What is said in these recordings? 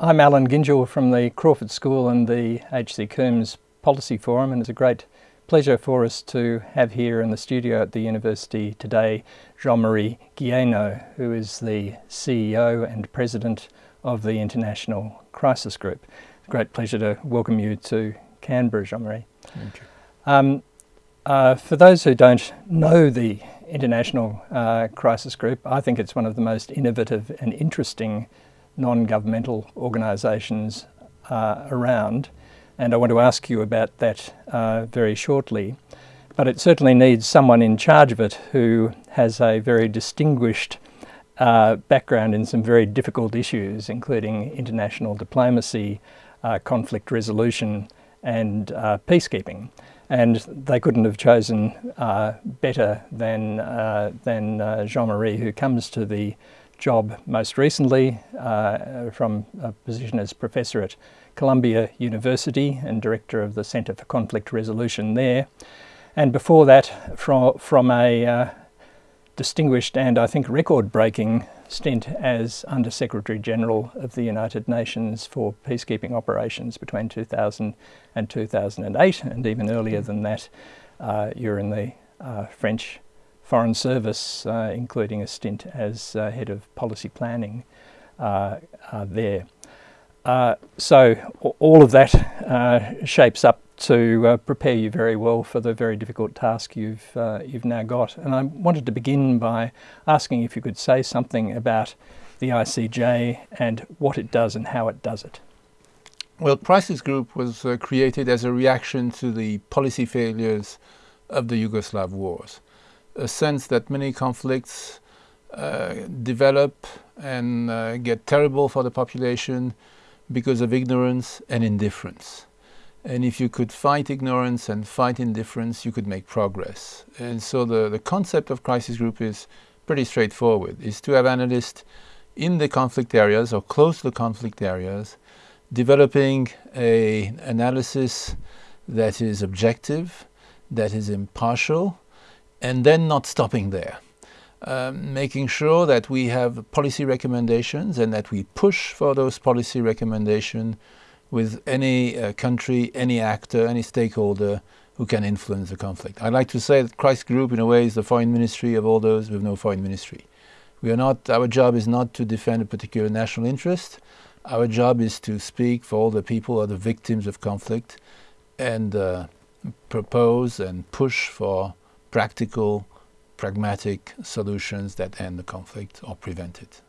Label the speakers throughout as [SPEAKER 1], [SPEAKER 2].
[SPEAKER 1] I'm Allan Gyngell from the Crawford School and the HC Coombs Policy Forum and it's a great pleasure for us to have here in the studio at the university today Jean-Marie Guéhenno who is the CEO and President of the International Crisis Group. Great pleasure to welcome you to Canberra, Jean-Marie.
[SPEAKER 2] Thank you.
[SPEAKER 1] Um, uh, for those who don't know the International uh, Crisis Group, I think it's one of the most innovative and interesting non-governmental organisations uh, around and I want to ask you about that uh, very shortly. But it certainly needs someone in charge of it who has a very distinguished uh, background in some very difficult issues, including international diplomacy, uh, conflict resolution and uh, peacekeeping. And they couldn't have chosen uh, better than, than Jean-Marie, who comes to the job most recently uh, from a position as professor at Columbia University and director of the Centre for Conflict Resolution there. And before that, from, from a uh, distinguished and I think record-breaking stint as Under Secretary General of the United Nations for peacekeeping operations between 2000 and 2008, and even earlier than that, uh, you're in the uh, French Foreign Service, uh, including a stint as uh, head of policy planning uh, uh there. Uh, so all of that uh, shapes up to prepare you very well for the very difficult task you've, you've now got. And I wanted to begin by asking if you could say something about the ICG and what it does and how it does it.
[SPEAKER 2] Well, Crisis Group was created as a reaction to the policy failures of the Yugoslav wars a sense that many conflicts uh, develop and uh, get terrible for the population because of ignorance and indifference. And if you could fight ignorance and fight indifference, you could make progress. And so the, the concept of crisis group is pretty straightforward, is to have analysts in the conflict areas or close to the conflict areas, developing a analysis that is objective, that is impartial, and then not stopping there. Um, making sure that we have policy recommendations and that we push for those policy recommendations with any uh, country, any actor, any stakeholder who can influence the conflict. I'd like to say that Crisis Group in a way is the foreign ministry of all those with no foreign ministry. We are not, our job is not to defend a particular national interest. Our job is to speak for all the people who are the victims of conflict and uh, propose and push for practical, pragmatic solutions that end the conflict or prevent it.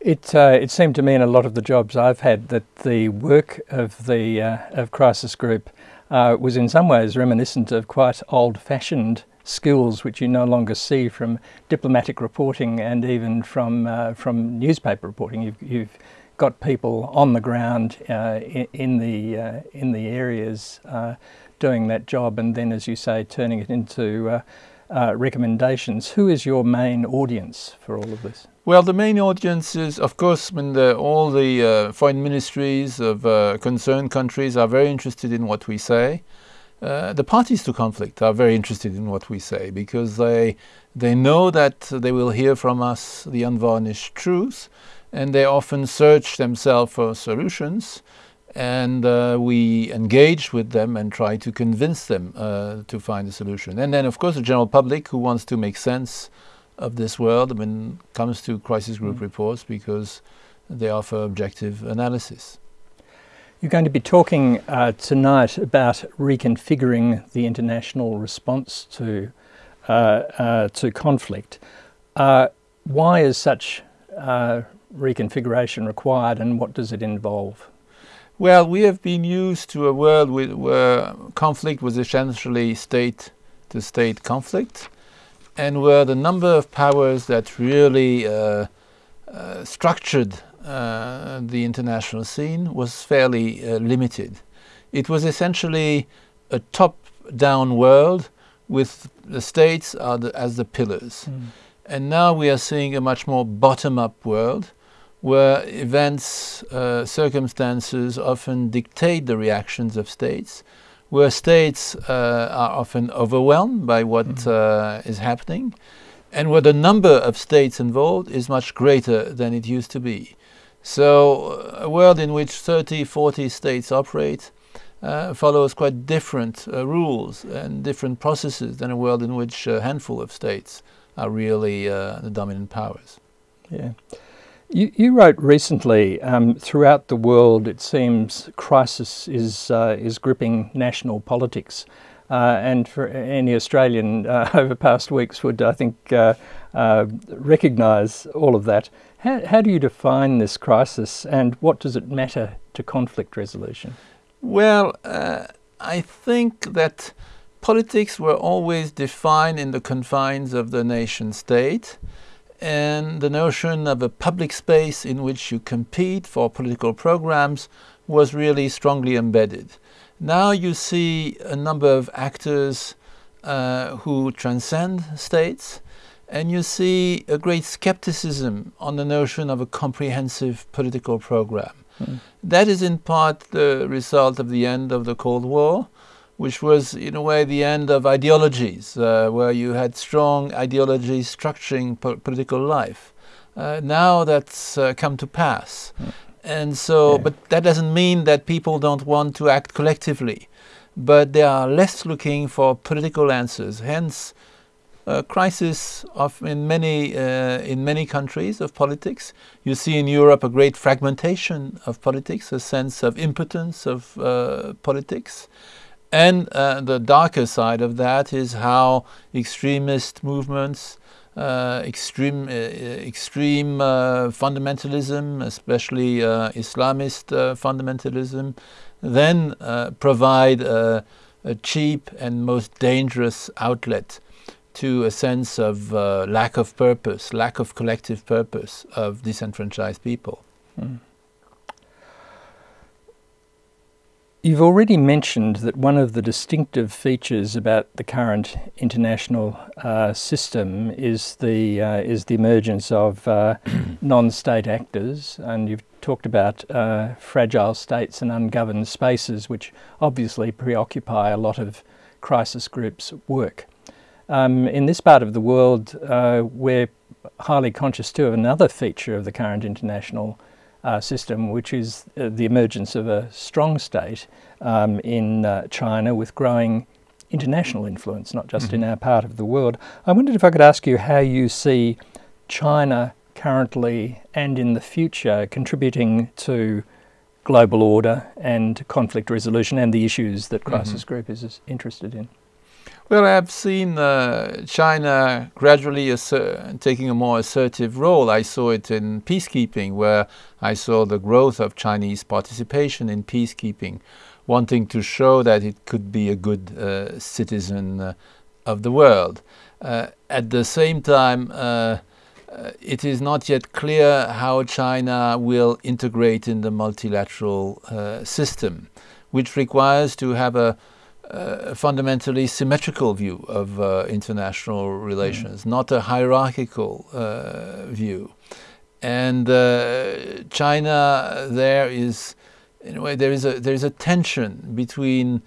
[SPEAKER 1] It, uh, it seemed to me in a lot of the jobs I've had that the work of the uh, of Crisis Group uh, was in some ways reminiscent of quite old-fashioned skills which you no longer see from diplomatic reporting and even from uh, from newspaper reporting. You've, you've got people on the ground uh, in, in, the uh, in the areas doing that job and then, as you say, turning it into uh, uh, recommendations. Who is your main audience for all of this?
[SPEAKER 2] Well, the main audience is, of course, when the, all the uh, foreign ministries of uh, concerned countries are very interested in what we say. Uh, the parties to conflict are very interested in what we say because they they know that they will hear from us the unvarnished truth and they often search themselves for solutions and uh, we engage with them and try to convince them uh, to find a solution. And then, of course, the general public who wants to make sense of this world I mean, comes to crisis group mm. reports because they offer objective analysis.
[SPEAKER 1] You're going to be talking uh, tonight about reconfiguring the international response to uh, uh, to conflict. Uh, why is such reconfiguration required and what does it involve?
[SPEAKER 2] Well, we have been used to a world with, where conflict was essentially state-to-state -state conflict and where the number of powers that really uh, uh, structured uh, the international scene was fairly uh, limited. It was essentially a top-down world with the states the, as the pillars. Mm. And now we are seeing a much more bottom-up world where events, uh, circumstances often dictate the reactions of states, where states uh, are often overwhelmed by what mm -hmm. is happening, and where the number of states involved is much greater than it used to be. So, a world in which 30, 40 states operate uh, follows quite different uh, rules and different processes than a world in which a handful of states are really uh, the dominant powers.
[SPEAKER 1] Yeah. You, you wrote recently, um, throughout the world, it seems crisis is, uh, is gripping national politics. Uh, and for any Australian uh, over past weeks would, I think, recognise all of that. How, how do you define this crisis and what does it matter to conflict resolution?
[SPEAKER 2] Well, uh, I think that politics were always defined in the confines of the nation state and the notion of a public space in which you compete for political programs was really strongly embedded. Now you see a number of actors uh, who transcend states and you see a great skepticism on the notion of a comprehensive political program. Mm. That is in part the result of the end of the Cold War, which was in a way the end of ideologies, uh, where you had strong ideologies structuring po political life. Uh, now that's uh, come to pass. Mm. And so, yeah. but that doesn't mean that people don't want to act collectively, but they are less looking for political answers. Hence, uh, crisis of in many uh, in many countries of politics. You see in Europe a great fragmentation of politics, a sense of impotence of uh, politics. And uh, the darker side of that is how extremist movements, uh, extreme, uh, extreme fundamentalism, especially Islamist fundamentalism, then provide a cheap and most dangerous outlet to a sense of uh, lack of purpose, lack of collective purpose of disenfranchised people. Mm.
[SPEAKER 1] You've already mentioned that one of the distinctive features about the current international uh, system is the uh, is the emergence of uh, non-state actors, and you've talked about uh, fragile states and ungoverned spaces, which obviously preoccupy a lot of crisis groups' work. Um, in this part of the world, uh, we're highly conscious too of another feature of the current international uh, system, which is uh, the emergence of a strong state um, in uh, China with growing international influence, not just mm -hmm. in mm-hmm. our part of the world. I wondered if I could ask you how you see China currently and in the future contributing to global order and conflict resolution and the issues that Crisis mm -hmm. Group is interested in.
[SPEAKER 2] Well, I've seen uh, China gradually taking a more assertive role. I saw it in peacekeeping, where I saw the growth of Chinese participation in peacekeeping, wanting to show that it could be a good uh, citizen uh, of the world. Uh, at the same time, uh, uh, it is not yet clear how China will integrate in the multilateral system, which requires to have a a fundamentally symmetrical view of uh, international relations, mm. not a hierarchical uh, view. And uh, China, there is, in a way, there is a there is a tension between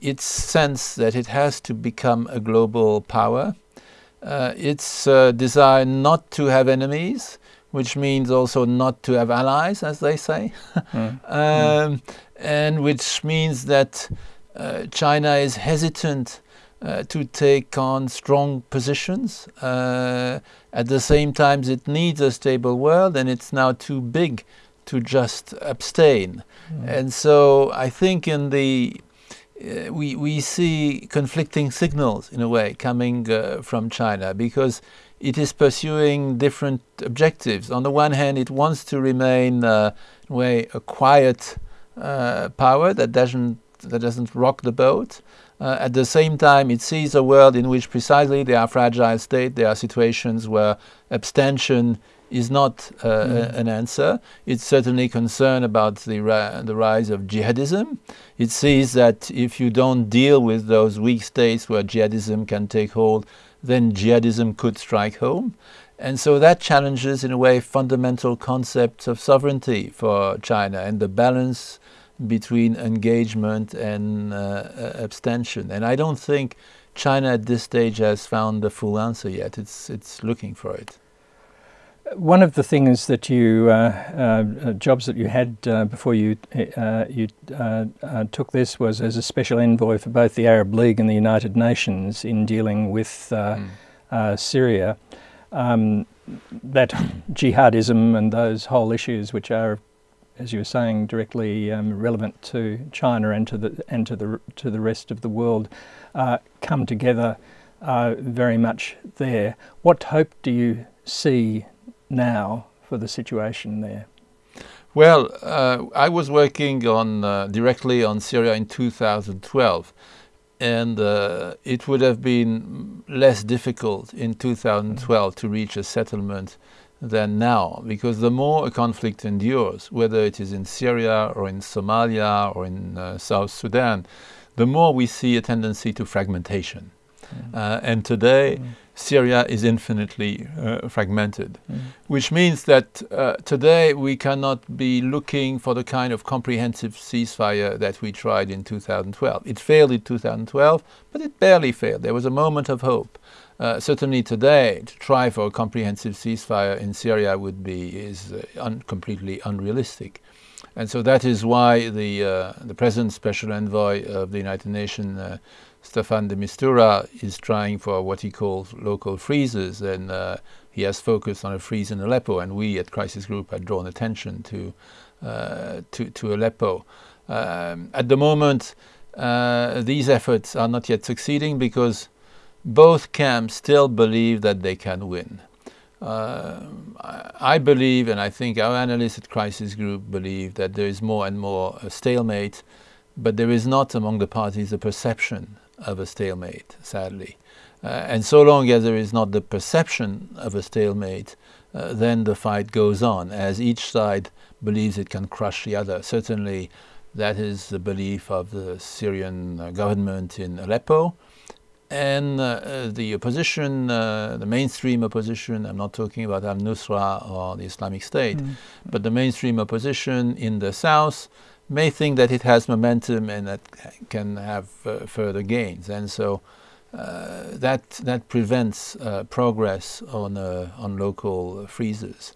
[SPEAKER 2] its sense that it has to become a global power, uh, its uh, desire not to have enemies, which means also not to have allies, as they say, mm. um, mm. and which means that uh, China is hesitant uh, to take on strong positions. Uh, at the same time, it needs a stable world, and it's now too big to just abstain. Mm. And so I think in the uh, we we see conflicting signals in a way coming uh, from China because it is pursuing different objectives. On the one hand, it wants to remain uh, way a quiet power that doesn't that doesn't rock the boat. Uh, at the same time, it sees a world in which precisely there are fragile states, there are situations where abstention is not uh, mm. an answer. It's certainly concerned about the, the rise of jihadism. It sees that if you don't deal with those weak states where jihadism can take hold, then jihadism could strike home. And so that challenges, in a way, fundamental concepts of sovereignty for China and the balance between engagement and uh, abstention. And I don't think China at this stage has found the full answer yet. It's, it's looking for it.
[SPEAKER 1] One of the things that you, uh, uh, jobs that you had uh, before you uh, you uh, uh, took this was as a special envoy for both the Arab League and the United Nations in dealing with mm. Syria. Um, that jihadism and those whole issues, which are, as you were saying, directly um, relevant to China and to the and to the to the rest of the world, come together very much there. What hope do you see now for the situation there?
[SPEAKER 2] Well, uh, I was working on uh, directly on Syria in 2012, and uh, it would have been less difficult in 2012 to reach a settlement than now, because the more a conflict endures, whether it is in Syria or in Somalia or in uh, South Sudan, the more we see a tendency to fragmentation. Mm. and today, mm. Syria is infinitely uh, fragmented, mm. which means that uh, today we cannot be looking for the kind of comprehensive ceasefire that we tried in 2012. It failed in 2012, but it barely failed. There was a moment of hope. Uh, certainly today, to try for a comprehensive ceasefire in Syria would be is uh, un completely unrealistic. And so that is why the, uh, the present special envoy of the United Nations uh, Staffan de Mistura is trying for what he calls local freezes, and uh, he has focused on a freeze in Aleppo, and we at Crisis Group had drawn attention to uh, to, to, Aleppo. Um, at the moment, uh, these efforts are not yet succeeding because both camps still believe that they can win. Uh, I believe, and I think our analysts at Crisis Group believe, that there is more and more a stalemate, but there is not among the parties a perception of a stalemate, sadly. Uh, and so long as there is not the perception of a stalemate, uh, then the fight goes on, as each side believes it can crush the other. Certainly, that is the belief of the Syrian uh, government in Aleppo. And uh, the opposition, uh, the mainstream opposition, I'm not talking about al Nusra or the Islamic State, mm. but the mainstream opposition in the south may think that it has momentum and that can have uh, further gains. And so uh, that, that prevents uh, progress on, uh, on local freezes.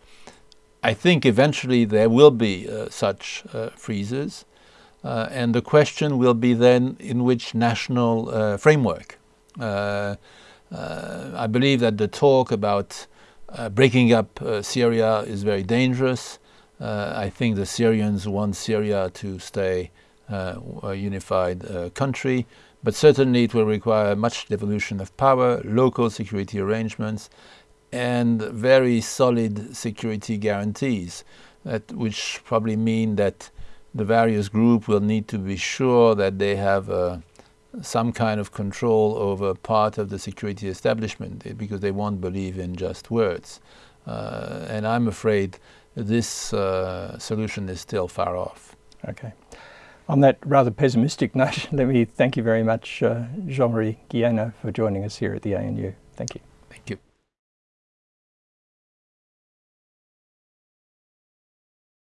[SPEAKER 2] I think eventually there will be uh, such uh, freezes. and the question will be then in which national framework. I believe that the talk about breaking up Syria is very dangerous. Uh, I think the Syrians want Syria to stay uh, a unified uh, country, but certainly it will require much devolution of power, local security arrangements, and very solid security guarantees, which probably mean that the various groups will need to be sure that they have uh, some kind of control over part of the security establishment because they won't believe in just words. Uh, and I'm afraid this uh, solution is still far off.
[SPEAKER 1] Okay. On that rather pessimistic note, let me thank you very much, uh, Jean-Marie Guéhenno, for joining us here at the ANU.
[SPEAKER 2] Thank you.